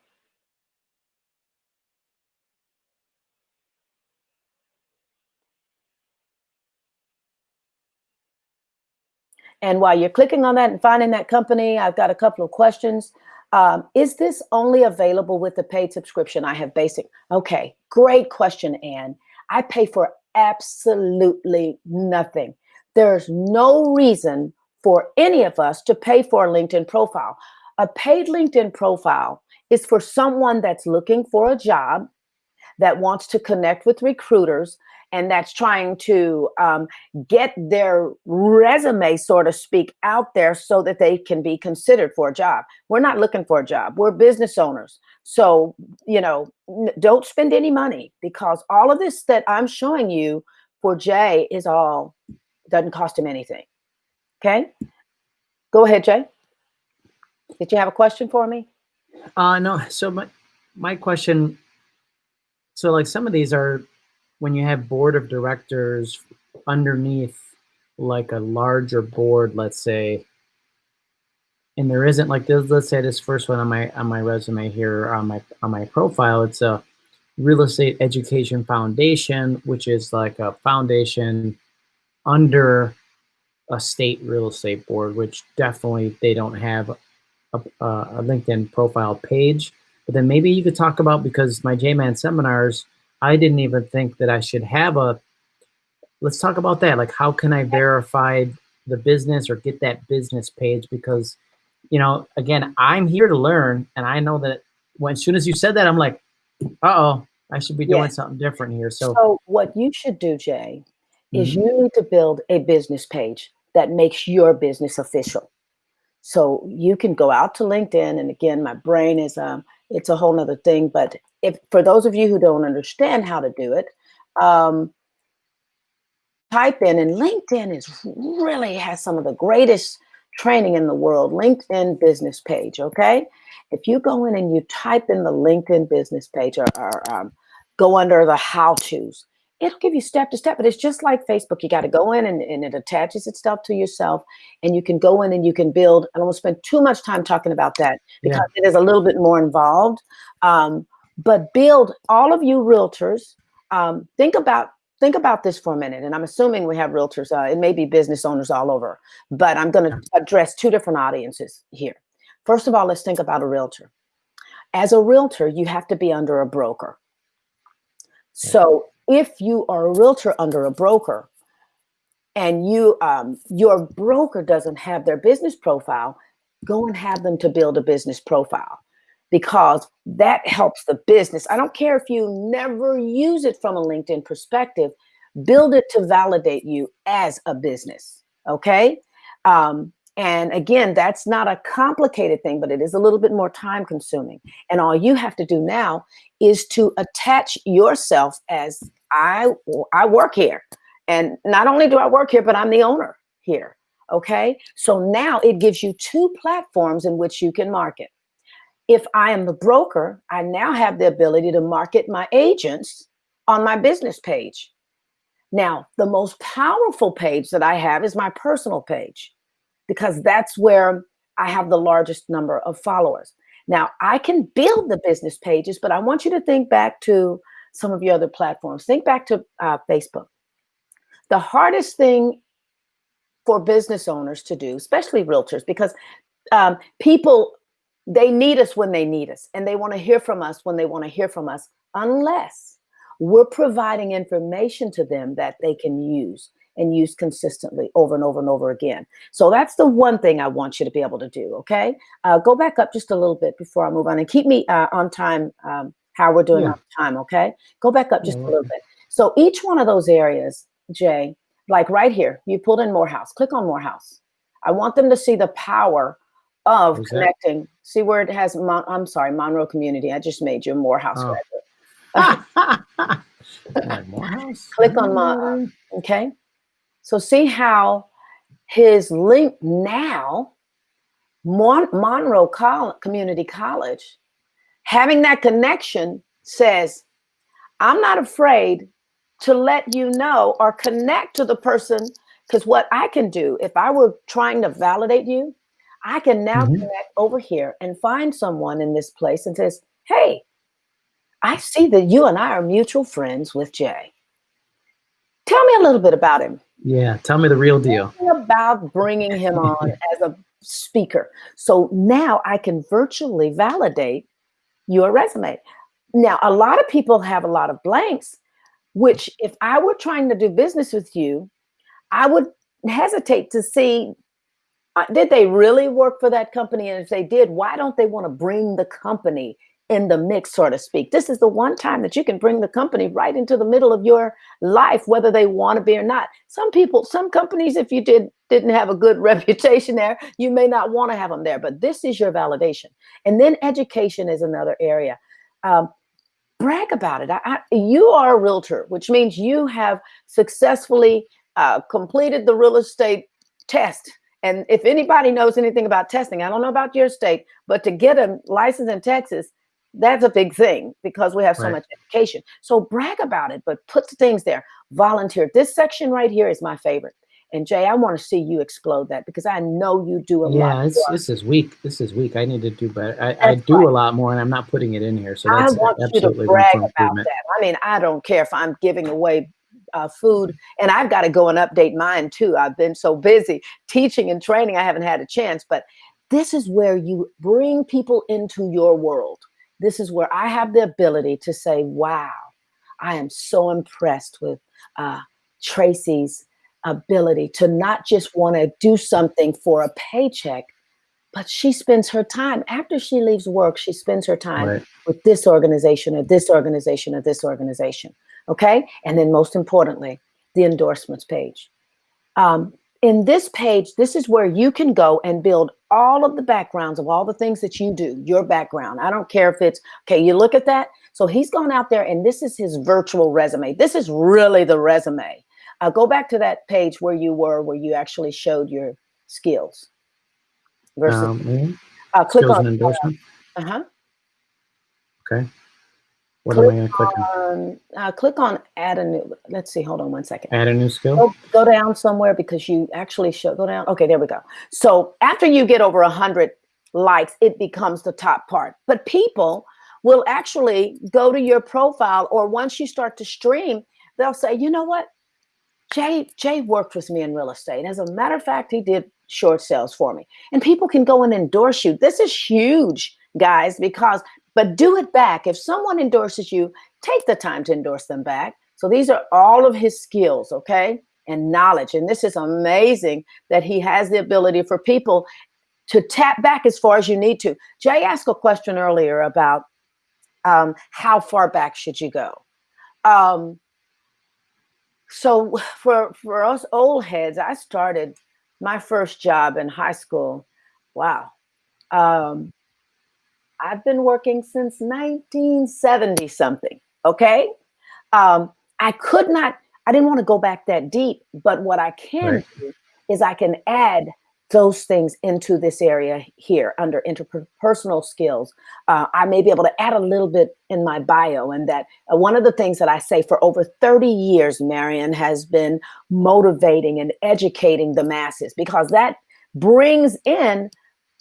And while you're clicking on that and finding that company, I've got a couple of questions. Um, is this only available with the paid subscription? I have basic. Okay, great question, Anne. I pay for absolutely nothing. There's no reason for any of us to pay for a LinkedIn profile. A paid LinkedIn profile is for someone that's looking for a job, that wants to connect with recruiters, and that's trying to um, get their resume, so to speak, out there so that they can be considered for a job. We're not looking for a job. We're business owners. So, you know, don't spend any money because all of this that I'm showing you for Jay is all, doesn't cost him anything. Okay. Go ahead, Jay. Did you have a question for me? Uh, no. So my, my question, so like some of these are when you have board of directors underneath like a larger board, let's say, and there isn't like this, let's say this first one on my on my resume here on my on my profile, it's a real estate education foundation, which is like a foundation under a state real estate board, which definitely they don't have a, a LinkedIn profile page. But then maybe you could talk about because my J-Man seminars, I didn't even think that I should have a, let's talk about that. Like, how can I verify the business or get that business page? Because, you know, again, I'm here to learn. And I know that when, as soon as you said that, I'm like, uh-oh, I should be doing yeah. something different here. So, so what you should do, Jay, is mm -hmm. you need to build a business page that makes your business official. So you can go out to LinkedIn. And again, my brain is, um, it's a whole nother thing, but if for those of you who don't understand how to do it, um, type in and LinkedIn is really has some of the greatest training in the world, LinkedIn business page, okay? If you go in and you type in the LinkedIn business page or, or um, go under the how-tos, it'll give you step to step, but it's just like Facebook. You got to go in and, and it attaches itself to yourself and you can go in and you can build. I don't want to spend too much time talking about that because yeah. it is a little bit more involved. Um, but build all of you realtors, um, think about think about this for a minute. And I'm assuming we have realtors, uh, it may be business owners all over, but I'm going to address two different audiences here. First of all, let's think about a realtor. As a realtor, you have to be under a broker. So if you are a realtor under a broker and you um, your broker doesn't have their business profile, go and have them to build a business profile because that helps the business. I don't care if you never use it from a LinkedIn perspective, build it to validate you as a business. Okay. Um, and again, that's not a complicated thing, but it is a little bit more time consuming. And all you have to do now is to attach yourself as I, I work here. And not only do I work here, but I'm the owner here. Okay. So now it gives you two platforms in which you can market. If I am the broker, I now have the ability to market my agents on my business page. Now, the most powerful page that I have is my personal page because that's where I have the largest number of followers. Now, I can build the business pages, but I want you to think back to some of your other platforms. Think back to uh, Facebook. The hardest thing for business owners to do, especially realtors, because um, people, they need us when they need us, and they want to hear from us when they want to hear from us, unless we're providing information to them that they can use and use consistently over and over and over again. So that's the one thing I want you to be able to do, okay? Uh, go back up just a little bit before I move on and keep me uh, on time, um, how we're doing yeah. on time, okay? Go back up just yeah. a little bit. So each one of those areas, Jay, like right here, you pulled in Morehouse, click on Morehouse. I want them to see the power of Who's connecting. See where it has, Mon I'm sorry, Monroe Community. I just made you a Morehouse oh. Morehouse? Click on my, okay? So see how his link now, Mon Monroe Col Community College, having that connection says, I'm not afraid to let you know or connect to the person because what I can do, if I were trying to validate you, I can now mm -hmm. connect over here and find someone in this place and says, hey, I see that you and I are mutual friends with Jay. A little bit about him. Yeah, tell me the real deal. About bringing him on as a speaker. So now I can virtually validate your resume. Now, a lot of people have a lot of blanks, which if I were trying to do business with you, I would hesitate to see, uh, did they really work for that company? And if they did, why don't they want to bring the company in the mix, so to speak. This is the one time that you can bring the company right into the middle of your life, whether they want to be or not. Some people, some companies, if you did didn't have a good reputation there, you may not want to have them there. But this is your validation. And then education is another area. Um, brag about it. I, I, you are a realtor, which means you have successfully uh, completed the real estate test. And if anybody knows anything about testing, I don't know about your state, but to get a license in Texas, that's a big thing because we have so right. much education. So brag about it, but put the things there. Volunteer. This section right here is my favorite. And Jay, I want to see you explode that because I know you do a yeah, lot. Yeah, this is weak. This is weak. I need to do better. I, I do right. a lot more, and I'm not putting it in here. So that's I want absolutely you to brag about that. I mean, I don't care if I'm giving away uh, food, and I've got to go and update mine too. I've been so busy teaching and training, I haven't had a chance. But this is where you bring people into your world this is where I have the ability to say, wow, I am so impressed with uh, Tracy's ability to not just want to do something for a paycheck, but she spends her time after she leaves work, she spends her time right. with this organization or this organization or this organization. Okay. And then most importantly, the endorsements page. Um, in this page, this is where you can go and build all of the backgrounds of all the things that you do, your background. I don't care if it's, okay, you look at that. So he's gone out there and this is his virtual resume. This is really the resume. Uh, go back to that page where you were, where you actually showed your skills. versus Um, mhm. uh, click skills on endorsement. uh-huh, Okay. What am I going to click on? on uh, click on add a new. Let's see. Hold on one second. Add a new skill. Go, go down somewhere because you actually show go down. Okay, there we go. So after you get over a hundred likes, it becomes the top part. But people will actually go to your profile, or once you start to stream, they'll say, you know what, Jay Jay worked with me in real estate. As a matter of fact, he did short sales for me, and people can go and endorse you. This is huge, guys, because but do it back. If someone endorses you, take the time to endorse them back. So these are all of his skills, okay, and knowledge. And this is amazing that he has the ability for people to tap back as far as you need to. Jay asked a question earlier about um, how far back should you go. Um, so for for us old heads, I started my first job in high school. Wow. Um, I've been working since 1970 something. Okay. Um, I could not, I didn't want to go back that deep, but what I can Right. do is I can add those things into this area here under interpersonal skills. Uh, I may be able to add a little bit in my bio, and that uh, one of the things that I say for over 30 years, Marion has been motivating and educating the masses because that brings in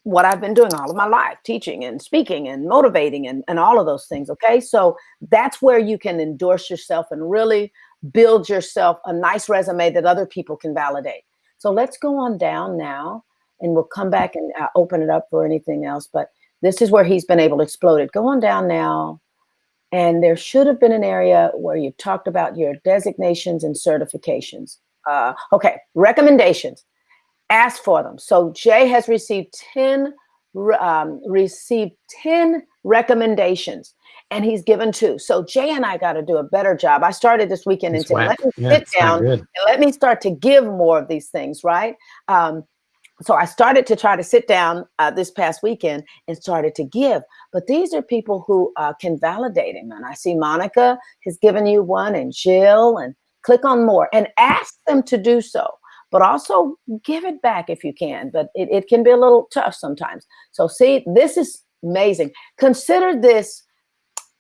what I've been doing all of my life, teaching and speaking and motivating and, and all of those things. Okay. So that's where you can endorse yourself and really build yourself a nice resume that other people can validate. So let's go on down now and we'll come back and uh, open it up for anything else. But this is where he's been able to explode it. Go on down now. And there should have been an area where you talked about your designations and certifications. Uh, okay, recommendations ask for them. So Jay has received 10 um, received 10 recommendations and he's given two. So Jay and I got to do a better job. I started this weekend and said, let me Yeah, sit down and let me start to give more of these things, right? Um, so I started to try to sit down uh, this past weekend and started to give. But these are people who uh, can validate him. And I see Monica has given you one, and Jill, and click on more and ask them to do so. But also give it back if you can. But it, it can be a little tough sometimes. So see, this is amazing. Consider this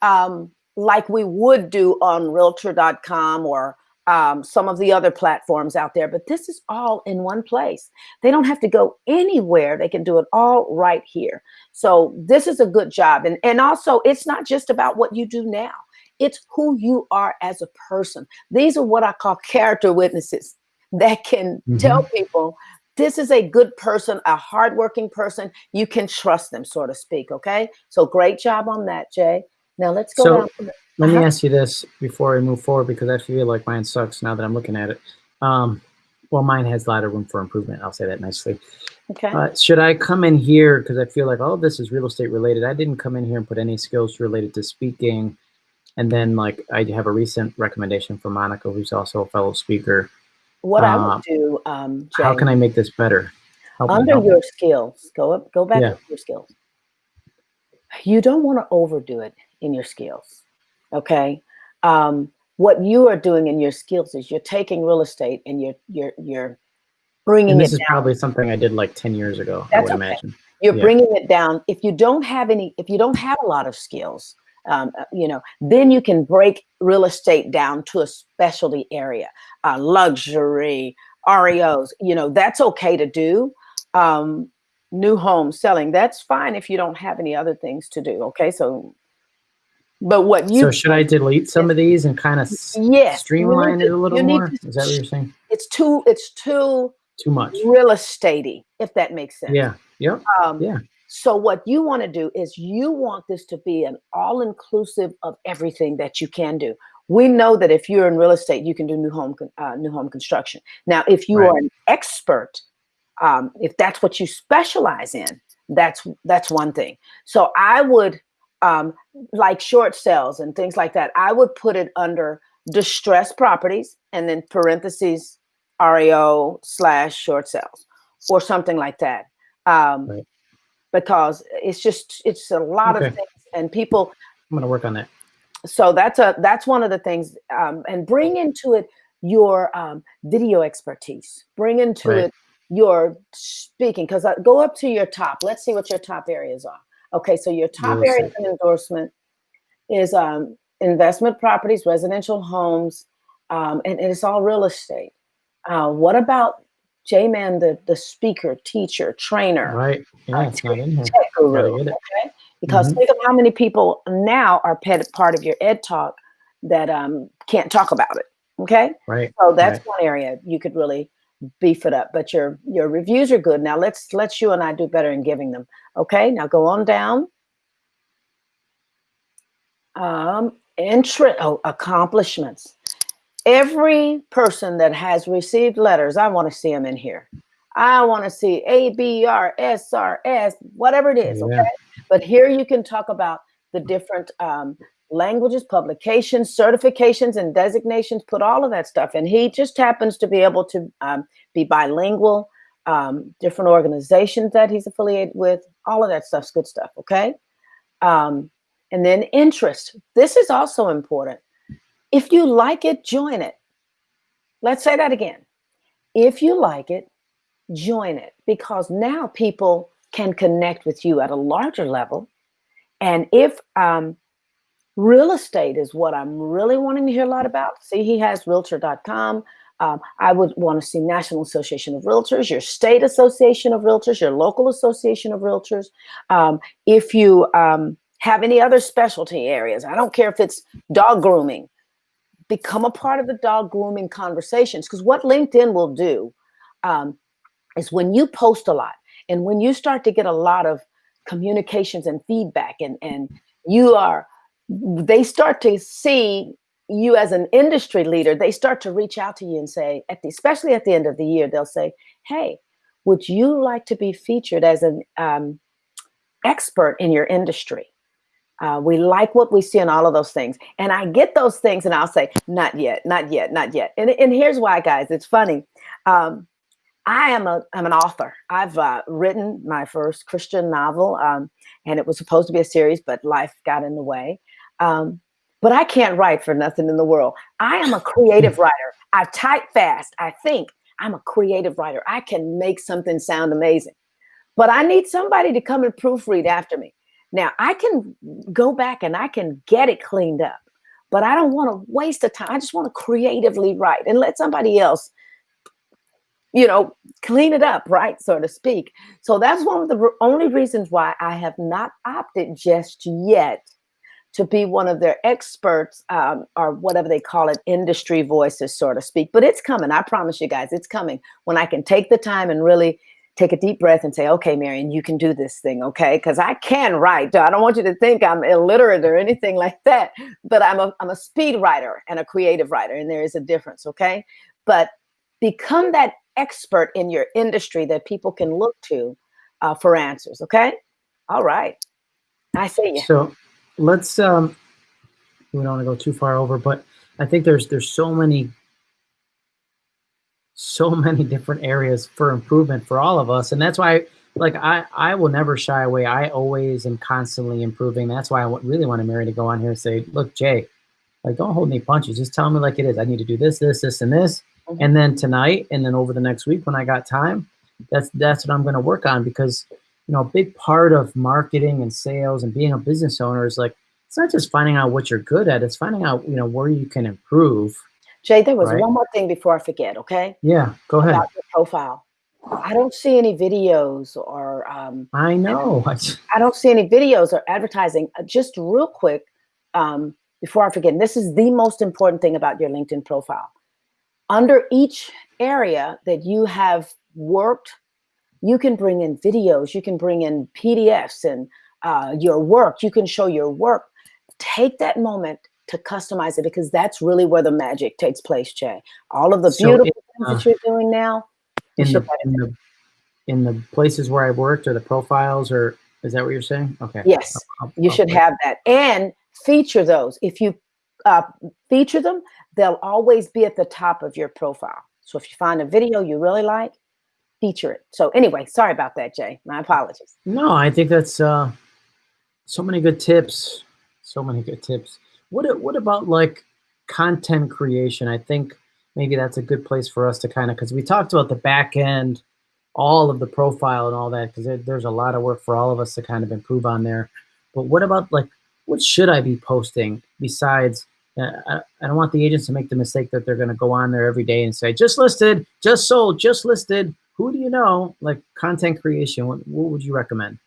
um, like we would do on realtor.com or um, some of the other platforms out there, but this is all in one place. They don't have to go anywhere. They can do it all right here. So this is a good job. And, and also it's not just about what you do now. It's who you are as a person. These are what I call character witnesses that can tell people this is a good person, a hardworking person. You can trust them, so to speak. Okay. So great job on that, Jay. Now let's go So- down the- Let me Uh-huh. ask you this before I move forward because I feel like mine sucks now that I'm looking at it. Um, well, mine has a lot of room for improvement. I'll say that nicely. okay. Uh, should I come in here because I feel like all of this is real estate related? I didn't come in here and put any skills related to speaking, and then like I have a recent recommendation from Monica, who's also a fellow speaker. What I uh, would do, um, Jay, How can I make this better? Help under your skills, go up, go back Yeah. to your skills. You don't want to overdo it in your skills. Okay. Um, what you are doing in your skills is you're taking real estate and you're you're you're bringing And it this is down. probably something I did like ten years ago. I That's would okay. imagine. you're Yeah. bringing it down if you don't have any if you don't have a lot of skills um, uh, you know then you can break real estate down to a specialty area uh, luxury REOs you know that's okay to do um, new home selling that's fine if you don't have any other things to do okay so but what you so should I delete some of these and kind of yes streamline it a little more? to- Is that what you're saying? it's too it's too Too much. real estatey if that makes sense Yeah. Yep. Um, Yeah. So what you want to do is you want this to be an all-inclusive of everything that you can do. We know that if you're in real estate, you can do new home uh, new home construction. Now, if you Right. are an expert, um, if that's what you specialize in, that's that's one thing. So I would um, like short sales and things like that. I would put it under distressed properties and then parentheses REO slash short sales or something like that. Um, Right. Because it's just it's a lot Okay. of things and people I'm gonna work on that. so that's a that's one of the things um, and bring into it your um, video expertise bring into Right. it your speaking because go up to your top. Let's see what your top areas are. Okay, so your top areas of endorsement is um, investment properties, residential homes, um, and, and, it's all real estate. Uh, what about J-Man, the, the speaker, teacher, trainer? Right. Yeah, uh, it's not in here. Guru, okay? Because mm-hmm. think of how many people now are part of your ed talk that um, can't talk about it. Okay. Right. So that's right. one area you could really beef it up. But your your reviews are good. Now let's let you and I do better in giving them. Okay. Now go on down. Um, interest. Oh, accomplishments. Every person that has received letters, I want to see them in here. I want to see A, B, R, S, R, S, whatever it is. Yeah. Okay. But here you can talk about the different um, languages, publications, certifications, and designations, put all of that stuff. And he just happens to be able to um, be bilingual, um, different organizations that he's affiliated with, all of that stuff's good stuff, okay? Um, and then interest. This is also important. If you like it, join it. Let's say that again. If you like it, join it because now people can connect with you at a larger level. And if um, Real estate is what I'm really wanting to hear a lot about. See, he has realtor.com. Um, I would want to see National Association of Realtors, your state association of realtors, your local association of realtors. Um, if you um, have any other specialty areas, I don't care if it's dog grooming, become a part of the dog grooming conversations. Because what LinkedIn will do um, is when you post a lot and when you start to get a lot of communications and feedback and, and you are they start to see you as an industry leader, they start to reach out to you and say, at the, especially at the end of the year, they'll say, hey, would you like to be featured as an um, expert in your industry? Uh, we like what we see in all of those things. And I get those things and I'll say, not yet, not yet, not yet. And, and here's why, guys, it's funny. Um, I am a I'm an author. I've uh, written my first Christian novel, um, and it was supposed to be a series, but life got in the way. Um, but I can't write for nothing in the world. I am a creative writer. I type fast. I think I'm a creative writer. I can make something sound amazing. But I need somebody to come and proofread after me. Now I can go back and I can get it cleaned up, but I don't want to waste the time. I just want to creatively write and let somebody else, you know, clean it up, right, so to speak. So that's one of the only reasons why I have not opted just yet to be one of their experts um, or whatever they call it, industry voices, so to speak. But it's coming. I promise you guys, it's coming when I can take the time and really take a deep breath and say, okay, Marion, you can do this thing, okay? Because I can write. I don't want you to think I'm illiterate or anything like that, but I'm a, I'm a speed writer and a creative writer, and there is a difference, okay? But become that expert in your industry that people can look to uh, for answers, okay? All right. I see you. So let's um we don't want to go too far over, but I think there's there's so many so many different areas for improvement for all of us. And that's why like I, I will never shy away. I always am constantly improving. That's why I really want to Mary to go on here and say, look, Jay, like don't hold any punches. Just tell me like it is. I need to do this, this, this, and this. Mm-hmm. And then tonight, and then over the next week when I got time, that's that's what I'm going to work on because you know, a big part of marketing and sales and being a business owner is like, it's not just finding out what you're good at, it's finding out, you know, where you can improve. Jay, there was right? one more thing before I forget, okay? Yeah, go ahead. About your profile. I don't see any videos or um, I know. I don't see any videos or advertising. Uh, just real quick, um, before I forget, this is the most important thing about your LinkedIn profile. Under each area that you have worked you can bring in videos, you can bring in PDFs and uh, your work, you can show your work. Take that moment to customize it because that's really where the magic takes place, Jay. All of the so beautiful uh, things that you're doing now. In the, in the, in the places where I've worked or the profiles or is that what you're saying? Okay. Yes, I'll, I'll, you I'll should have that and feature those. If you uh, feature them, they'll always be at the top of your profile. So if you find a video you really like, feature it. So anyway, sorry about that, Jay. My apologies. No, I think that's uh, so many good tips. So many good tips. What what about like content creation? I think maybe that's a good place for us to kind of because we talked about the back end all of the profile and all that because there, there's a lot of work for all of us to kind of improve on there. But what about like what should I be posting besides? Uh, I, I don't want the agents to make the mistake that they're going to go on there every day and say just listed, just sold, just listed. Who do you know? Like content creation, what, what would you recommend?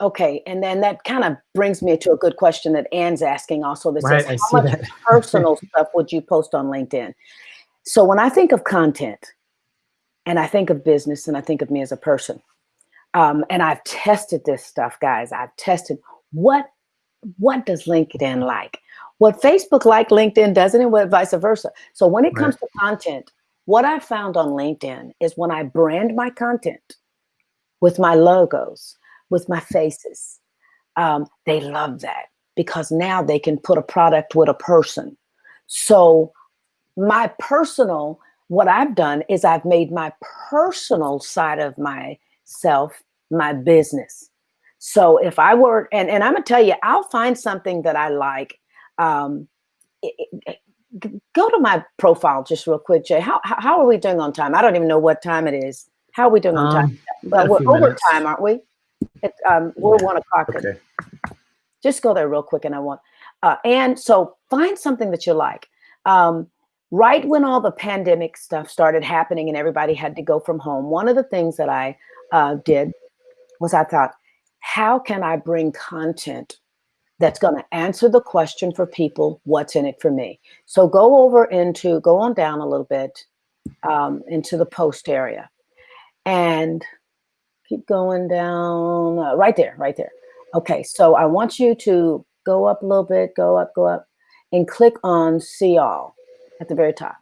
Okay, and then that kind of brings me to a good question that Anne's asking also. That right, says, how much that. personal stuff would you post on LinkedIn? So when I think of content, and I think of business, and I think of me as a person, um, and I've tested this stuff, guys. I've tested what what does LinkedIn like, what Facebook like, LinkedIn doesn't, and what vice versa. So when it comes to content, what I found on LinkedIn is when I brand my content with my logos, with my faces, um, they love that because now they can put a product with a person. So my personal, what I've done is I've made my personal side of myself my business. So if I were, and, and I'm gonna tell you, I'll find something that I like. Um, it- it- go to my profile just real quick, Jay. How, how are we doing on time? I don't even know what time it is. How are we doing on time? Um, But we're over minutes. time, aren't we? It, um, we're Yeah. one o'clock. Okay. Just go there real quick, and I want. Uh, and so find something that you like. Um, right when all the pandemic stuff started happening and everybody had to go from home, one of the things that I uh, did was I thought, how can I bring content that's going to answer the question for people, what's in it for me? So go over into, go on down a little bit um, into the post area and keep going down uh, right there, right there. Okay, so I want you to go up a little bit, go up, go up, and click on see all at the very top.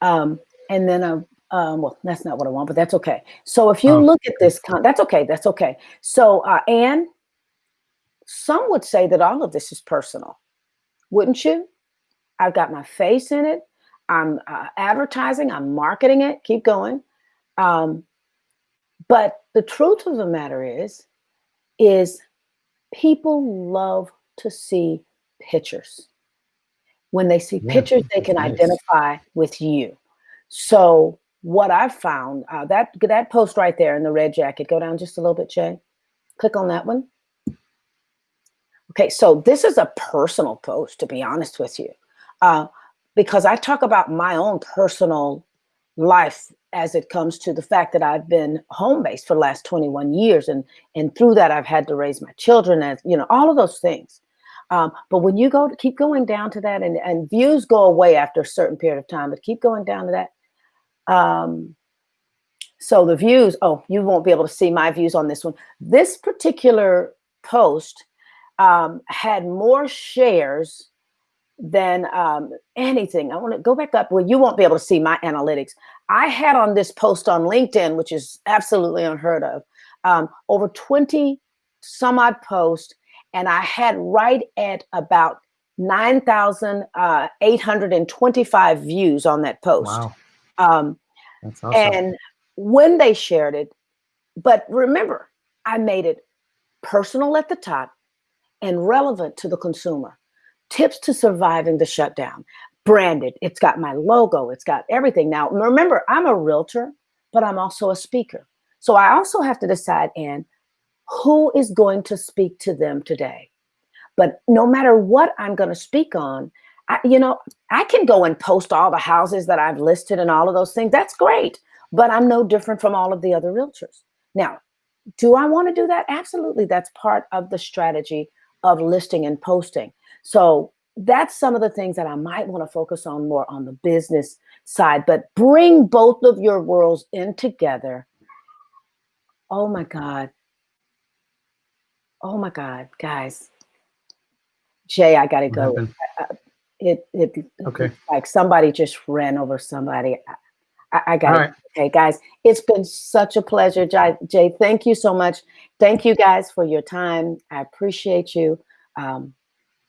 Um, and then, uh, um, well, that's not what I want, but that's okay. So if you Oh, look at this, con- that's okay, that's okay. So, uh, Anne, some would say that all of this is personal, wouldn't you? I've got my face in it. I'm uh, advertising. I'm marketing it. Keep going. Um, but the truth of the matter is, is people love to see pictures. When they see Yeah, pictures, they can nice. identify with you. So what I've found, uh, that that post right there in the red jacket, go down just a little bit, Jay. Click on that one. Okay, so this is a personal post, to be honest with you, uh, because I talk about my own personal life as it comes to the fact that I've been home based for the last 21 years, and and through that I've had to raise my children, as you know, all of those things. Um, but when you go to keep going down to that, and, and views go away after a certain period of time, but keep going down to that. Um, so the views, oh, you won't be able to see my views on this one. This particular post um, had more shares than um, anything. I want to go back up. Well, you won't be able to see my analytics. I had on this post on LinkedIn, which is absolutely unheard of, um, over 20 some odd posts, and I had right at about 9,825 views on that post. Wow, Um, awesome. and when they shared it, but remember, I made it personal at the top and relevant to the consumer. Tips to surviving the shutdown, branded. It's got my logo, it's got everything. Now, remember, I'm a realtor, but I'm also a speaker. So I also have to decide, in who is going to speak to them today? But no matter what I'm going to speak on, I, you know, I can go and post all the houses that I've listed and all of those things. That's great. But I'm no different from all of the other realtors. Now, do I want to do that? Absolutely. That's part of the strategy of listing and posting. So that's some of the things that I might want to focus on more on the business side, but bring both of your worlds in together. Oh my God. Oh my God, guys. Jay, I gotta What go. It it Okay. like somebody just ran over somebody. I, I, got it. right. Okay, guys, it's been such a pleasure, Jay. Jay, thank you so much. Thank you guys for your time. I appreciate you. Um,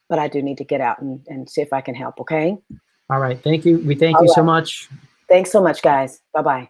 but I do need to get out and, and see if I can help. Okay. All right. Thank you. We thank All you so much. Thanks so much, guys. Bye bye.